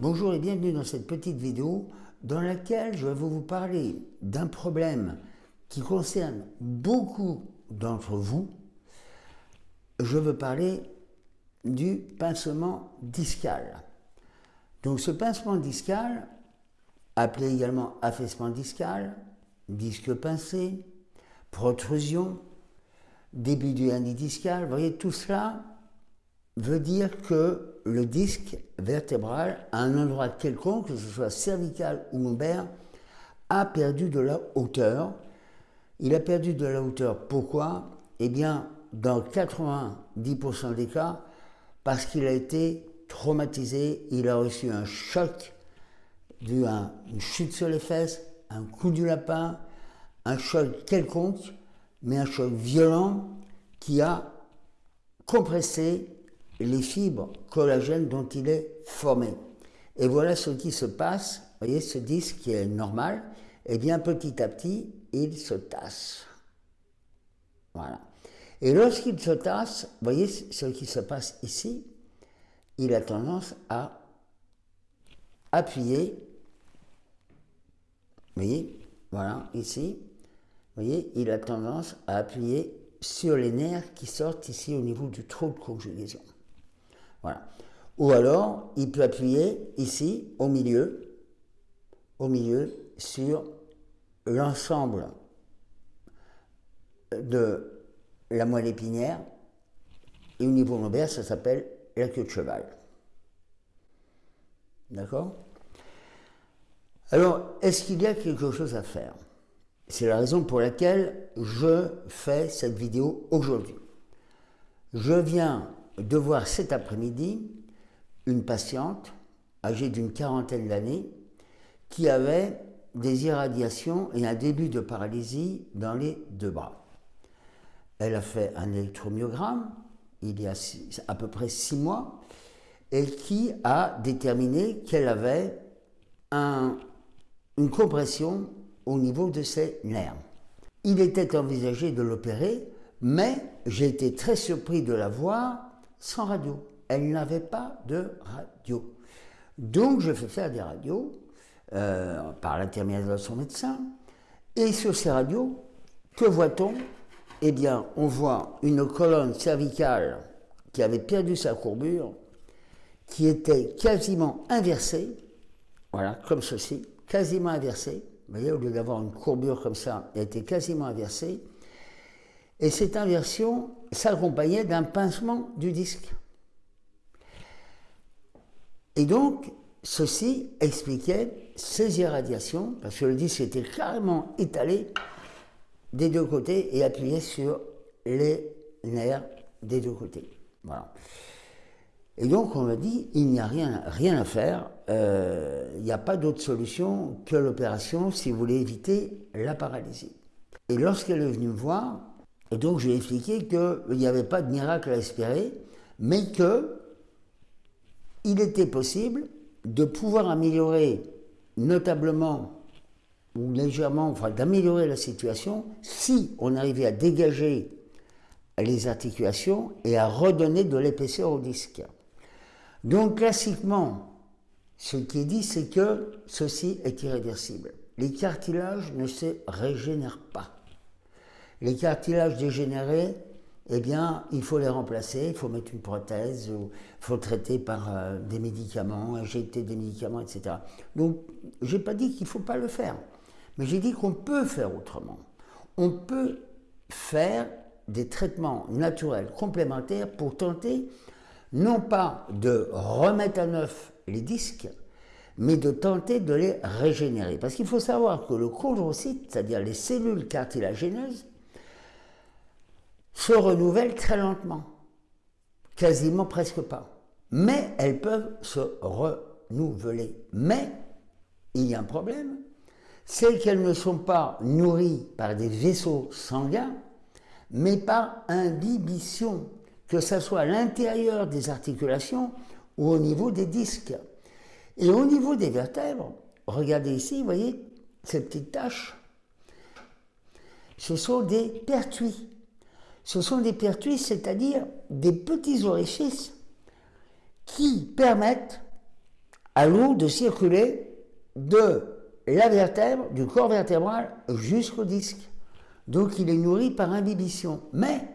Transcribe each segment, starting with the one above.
Bonjour et bienvenue dans cette petite vidéo dans laquelle je vais vous parler d'un problème qui concerne beaucoup d'entre vous. Je veux parler du pincement discal. Donc ce pincement discal, appelé également affaissement discal, disque pincé, protrusion, début du discal, vous voyez tout cela veut dire que le disque vertébral, à un endroit quelconque, que ce soit cervical ou lombaire, a perdu de la hauteur. Il a perdu de la hauteur. Pourquoi? Eh bien, dans 90% des cas, parce qu'il a été traumatisé, il a reçu un choc, dû à une chute sur les fesses, un coup du lapin, un choc quelconque, mais un choc violent qui a compressé les fibres collagènes dont il est formé. Et voilà ce qui se passe, vous voyez ce disque qui est normal, et eh bien petit à petit, il se tasse. Voilà. Et lorsqu'il se tasse, vous voyez ce qui se passe ici, il a tendance à appuyer, vous voyez, voilà, ici, vous voyez, il a tendance à appuyer sur les nerfs qui sortent ici au niveau du trou de conjugaison. Voilà. Ou alors, il peut appuyer ici, au milieu, au milieu, sur l'ensemble de la moelle épinière. Et au niveau lombaire, ça s'appelle la queue de cheval. D'accord? Alors, est-ce qu'il y a quelque chose à faire? C'est la raison pour laquelle je fais cette vidéo aujourd'hui. Je viens de voir cet après-midi une patiente âgée d'une quarantaine d'années qui avait des irradiations et un début de paralysie dans les deux bras. Elle a fait un électromyogramme il y a à peu près six mois et qui a déterminé qu'elle avait une compression au niveau de ses nerfs. Il était envisagé de l'opérer, mais j'ai été très surpris de la voir sans radio. Elle n'avait pas de radio. Donc je fais faire des radios euh, par l'intermédiaire de son médecin. Et sur ces radios, que voit-on? Eh bien, on voit une colonne cervicale qui avait perdu sa courbure, qui était quasiment inversée, voilà, comme ceci, quasiment inversée. Vous voyez, au lieu d'avoir une courbure comme ça, elle était quasiment inversée. Et cette inversion s'accompagnait d'un pincement du disque. Et donc, ceci expliquait ces irradiations, parce que le disque était carrément étalé des deux côtés et appuyé sur les nerfs des deux côtés. Voilà. Et donc on m'a dit, il n'y a rien, rien à faire, euh, il n'y a pas d'autre solution que l'opération si vous voulez éviter la paralysie. Et lorsqu'elle est venue me voir, et donc je lui ai expliqué qu'il n'y avait pas de miracle à espérer, mais que il était possible de pouvoir améliorer notablement ou légèrement, enfin d'améliorer la situation si on arrivait à dégager les articulations et à redonner de l'épaisseur au disque. Donc classiquement, ce qui est dit, c'est que ceci est irréversible. Les cartilages ne se régénèrent pas. Les cartilages dégénérés, eh bien, il faut les remplacer, il faut mettre une prothèse, il faut traiter par euh, des médicaments, injecter des médicaments, etc. Donc, je n'ai pas dit qu'il ne faut pas le faire, mais j'ai dit qu'on peut faire autrement. On peut faire des traitements naturels complémentaires pour tenter non pas de remettre à neuf les disques, mais de tenter de les régénérer. Parce qu'il faut savoir que le chondrocyte, c'est-à-dire les cellules cartilagéneuses, se renouvellent très lentement, quasiment presque pas. Mais elles peuvent se renouveler. Mais il y a un problème, c'est qu'elles ne sont pas nourries par des vaisseaux sanguins, mais par imbibition, que ce soit à l'intérieur des articulations ou au niveau des disques. Et au niveau des vertèbres, regardez ici, vous voyez ces petites taches, ce sont des pertuis ce sont des pertuis, c'est-à-dire des petits orifices qui permettent à l'eau de circuler de la vertèbre, du corps vertébral jusqu'au disque. Donc il est nourri par imbibition. Mais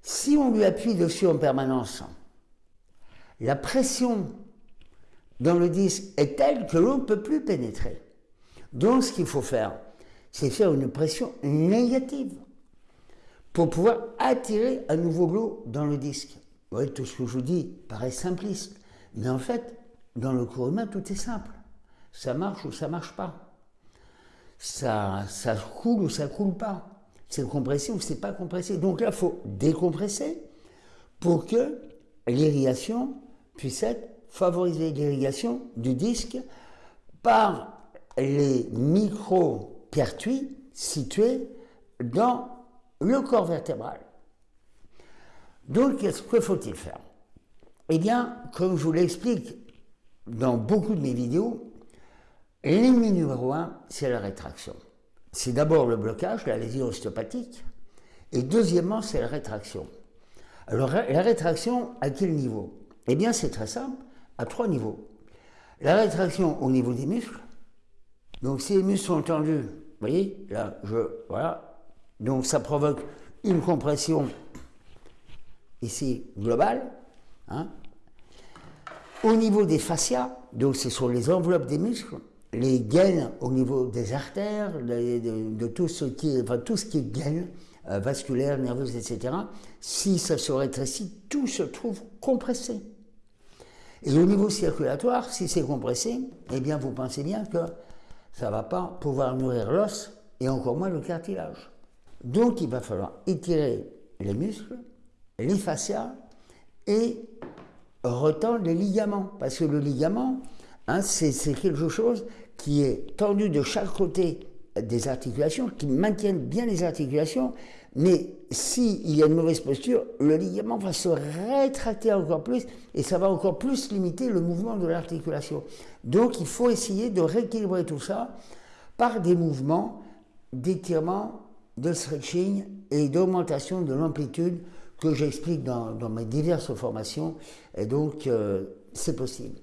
si on lui appuie dessus en permanence, la pression dans le disque est telle que l'eau ne peut plus pénétrer. Donc ce qu'il faut faire, c'est faire une pression négative pour pouvoir attirer à nouveau l'eau dans le disque. Oui, tout ce que je vous dis paraît simpliste, mais en fait, dans le cours humain, tout est simple. Ça marche ou ça marche pas. Ça, ça coule ou ça coule pas. C'est compressé ou c'est pas compressé. Donc là, il faut décompresser pour que l'irrigation puisse être favorisée. L'irrigation du disque par les micro-pertuis situés dans le corps vertébral. Donc, qu'est-ce que faut-il faire? Eh bien, comme je vous l'explique dans beaucoup de mes vidéos, l'ennemi numéro un, c'est la rétraction. C'est d'abord le blocage, la lésion ostéopathique, et deuxièmement, c'est la rétraction. Alors, la rétraction, à quel niveau? Eh bien, c'est très simple, à trois niveaux. La rétraction au niveau des muscles, donc si les muscles sont tendus, vous voyez, là, je, voilà, donc ça provoque une compression ici globale. Hein. Au niveau des fascias, donc ce sont les enveloppes des muscles, les gaines au niveau des artères, de, tout, ce qui est, enfin, tout ce qui est gaine, euh, vasculaire, nerveuse, etc., si ça se rétrécit, tout se trouve compressé. Et au niveau circulatoire, si c'est compressé, eh bien vous pensez bien que ça ne va pas pouvoir nourrir l'os et encore moins le cartilage. Donc il va falloir étirer les muscles, les fascias et retendre les ligaments. Parce que le ligament, hein, c'est quelque chose qui est tendu de chaque côté des articulations, qui maintiennent bien les articulations, mais s'il y a une mauvaise posture, le ligament va se rétracter encore plus et ça va encore plus limiter le mouvement de l'articulation. Donc il faut essayer de rééquilibrer tout ça par des mouvements d'étirement, de stretching et d'augmentation de l'amplitude que j'explique dans, mes diverses formations. Et donc euh, c'est possible.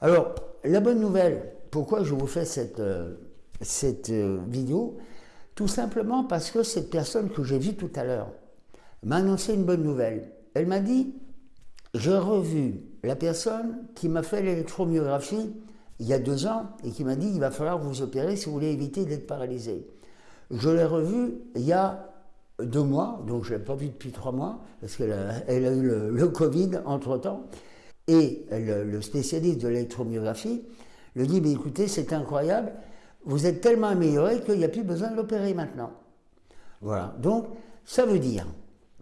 Alors la bonne nouvelle, pourquoi je vous fais cette, euh, cette euh, vidéo? Tout simplement parce que cette personne que j'ai vue tout à l'heure m'a annoncé une bonne nouvelle. Elle m'a dit, j'ai revu la personne qui m'a fait l'électromyographie il y a deux ans et qui m'a dit, il va falloir vous opérer si vous voulez éviter d'être paralysé. Je l'ai revu il y a deux mois, donc je ne l'ai pas vu depuis trois mois, parce qu'elle a, eu le, Covid entre-temps. Et le, spécialiste de l'électromyographie lui dit, mais écoutez, c'est incroyable, vous êtes tellement amélioré qu'il n'y a plus besoin de l'opérer maintenant. Voilà. Donc, ça veut dire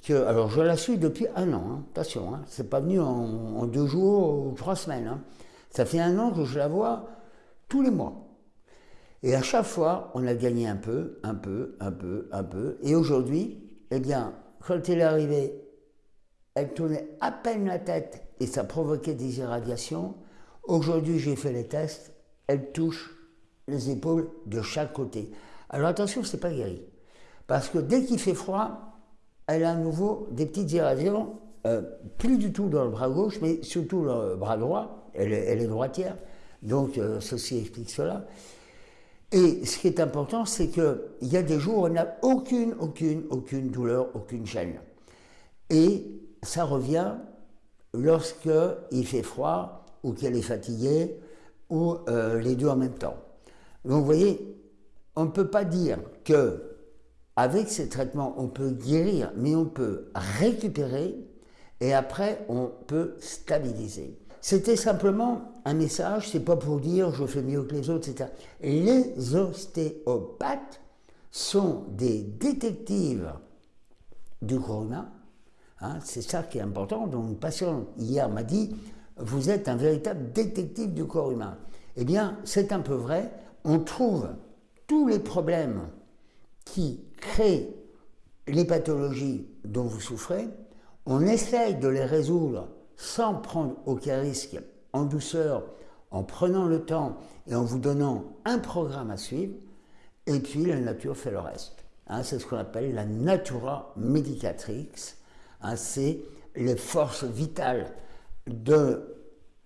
que, alors je la suis depuis un an, hein, attention, hein, c'est pas venu en, deux jours ou trois semaines. Hein. Ça fait un an que je la vois tous les mois. Et à chaque fois, on a gagné un peu, un peu, un peu, un peu. Et aujourd'hui, eh bien, quand elle est arrivée, elle tournait à peine la tête et ça provoquait des irradiations. Aujourd'hui, j'ai fait les tests, elle touche les épaules de chaque côté. Alors attention, c'est pas guéri. Parce que dès qu'il fait froid, elle a à nouveau des petites irradiations, euh, plus du tout dans le bras gauche, mais surtout le bras droit. Elle, est droitière. Donc euh, ceci explique cela. Et ce qui est important, c'est qu'il y a des jours où elle n'a aucune, aucune, aucune douleur, aucune gêne. Et ça revient lorsque il fait froid, ou qu'elle est fatiguée, ou euh, les deux en même temps. Donc vous voyez, on ne peut pas dire que avec ces traitements, on peut guérir, mais on peut récupérer et après, on peut stabiliser. C'était simplement un message, c'est pas pour dire je fais mieux que les autres, etc. Les ostéopathes sont des détectives du humain. Hein, c'est ça qui est important. Donc, une patiente hier m'a dit Vous êtes un véritable détective du corps humain. Eh bien, c'est un peu vrai on trouve tous les problèmes qui créent les pathologies dont vous souffrez, on essaye de les résoudre sans prendre aucun risque, en douceur, en prenant le temps et en vous donnant un programme à suivre, et puis la nature fait le reste. Hein, c'est ce qu'on appelle la natura medicatrix, hein, c'est les forces vitales de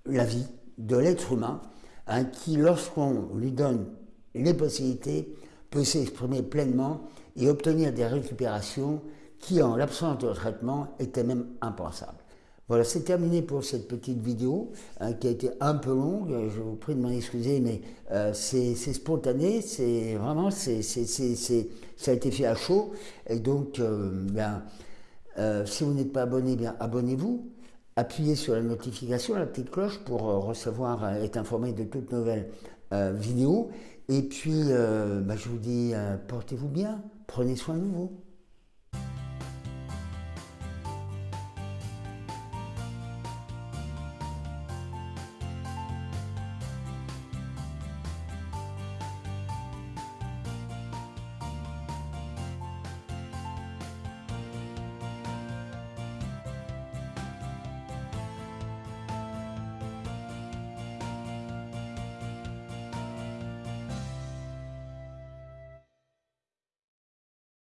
la vie, de l'être humain, hein, qui, lorsqu'on lui donne les possibilités, peut s'exprimer pleinement et obtenir des récupérations qui, en l'absence de traitement, étaient même impensables. Voilà, c'est terminé pour cette petite vidéo hein, qui a été un peu longue. Je vous prie de m'en excuser, mais euh, c'est spontané, c'est vraiment, c'est ça a été fait à chaud. Et donc, euh, bien, euh, si vous n'êtes pas abonné, bien abonnez-vous. Appuyez sur la notification, la petite cloche pour recevoir, être informé de toutes nouvelles vidéos. Et puis, bah, je vous dis, portez-vous bien, prenez soin de vous.